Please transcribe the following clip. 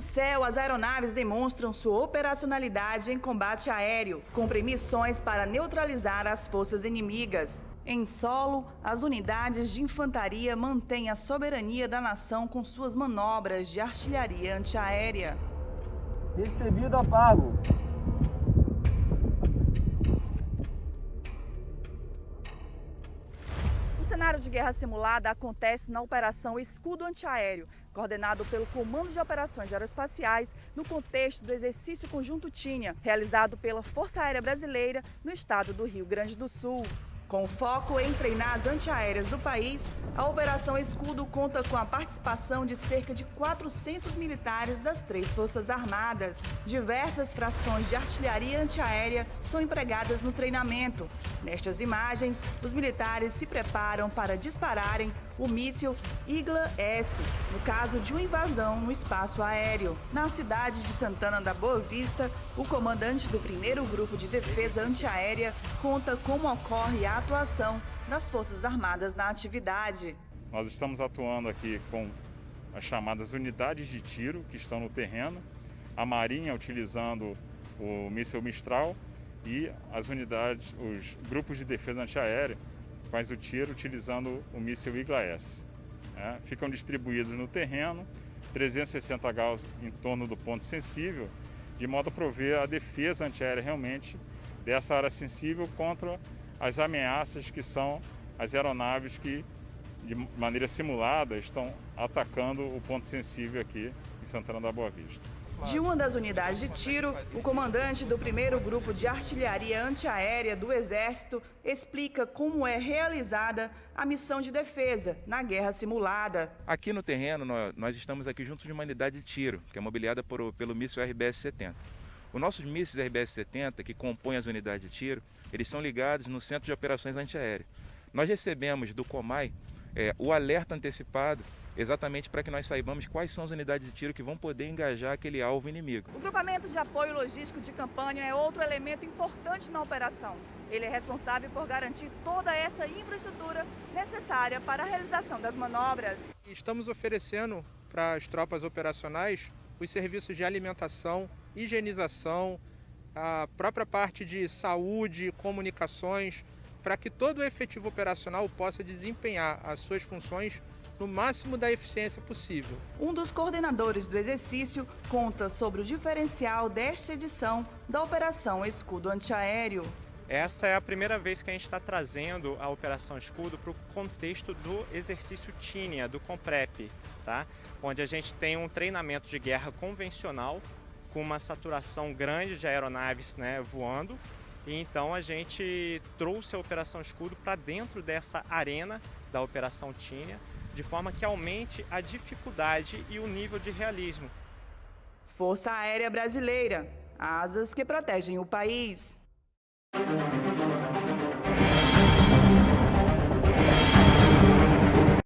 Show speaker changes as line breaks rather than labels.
céu, as aeronaves demonstram sua operacionalidade em combate aéreo, cumprem missões para neutralizar as forças inimigas. Em solo, as unidades de infantaria mantêm a soberania da nação com suas manobras de artilharia antiaérea.
Recebido apago.
De guerra simulada acontece na Operação Escudo Antiaéreo, coordenado pelo Comando de Operações Aeroespaciais no contexto do exercício conjunto TINHA, realizado pela Força Aérea Brasileira no estado do Rio Grande do Sul. Com foco em treinar as antiaéreas do país, a Operação Escudo conta com a participação de cerca de 400 militares das três Forças Armadas. Diversas frações de artilharia antiaérea são empregadas no treinamento. Nestas imagens, os militares se preparam para dispararem o míssil Igla-S, no caso de uma invasão no espaço aéreo. Na cidade de Santana da Boa Vista, o comandante do primeiro grupo de defesa antiaérea conta como ocorre a atuação das Forças Armadas na atividade.
Nós estamos atuando aqui com as chamadas unidades de tiro que estão no terreno, a Marinha utilizando o míssil Mistral e as unidades, os grupos de defesa antiaérea faz o tiro utilizando o míssil Igla-S. É, ficam distribuídos no terreno, 360 graus em torno do ponto sensível, de modo a prover a defesa antiaérea realmente dessa área sensível contra as ameaças que são as aeronaves que, de maneira simulada, estão atacando o ponto sensível aqui em Santana da Boa Vista.
De uma das unidades de tiro, o comandante do primeiro grupo de artilharia antiaérea do Exército explica como é realizada a missão de defesa na guerra simulada.
Aqui no terreno, nós estamos aqui junto de uma unidade de tiro, que é mobiliada por, pelo míssil RBS-70. Os nossos mísseis RBS-70, que compõem as unidades de tiro, eles são ligados no Centro de Operações Antiaéreas. Nós recebemos do COMAI é, o alerta antecipado exatamente para que nós saibamos quais são as unidades de tiro que vão poder engajar aquele alvo inimigo.
O grupamento de apoio logístico de campanha é outro elemento importante na operação. Ele é responsável por garantir toda essa infraestrutura necessária para a realização das manobras.
Estamos oferecendo para as tropas operacionais os serviços de alimentação, higienização, a própria parte de saúde, comunicações, para que todo o efetivo operacional possa desempenhar as suas funções no máximo da eficiência possível.
Um dos coordenadores do exercício conta sobre o diferencial desta edição da Operação Escudo Antiaéreo.
Essa é a primeira vez que a gente está trazendo a Operação Escudo para o contexto do exercício TINIA, do COMPREP, tá? onde a gente tem um treinamento de guerra convencional com uma saturação grande de aeronaves né, voando. E então a gente trouxe a Operação Escudo para dentro dessa arena da Operação Tínia, de forma que aumente a dificuldade e o nível de realismo.
Força Aérea Brasileira, asas que protegem o país.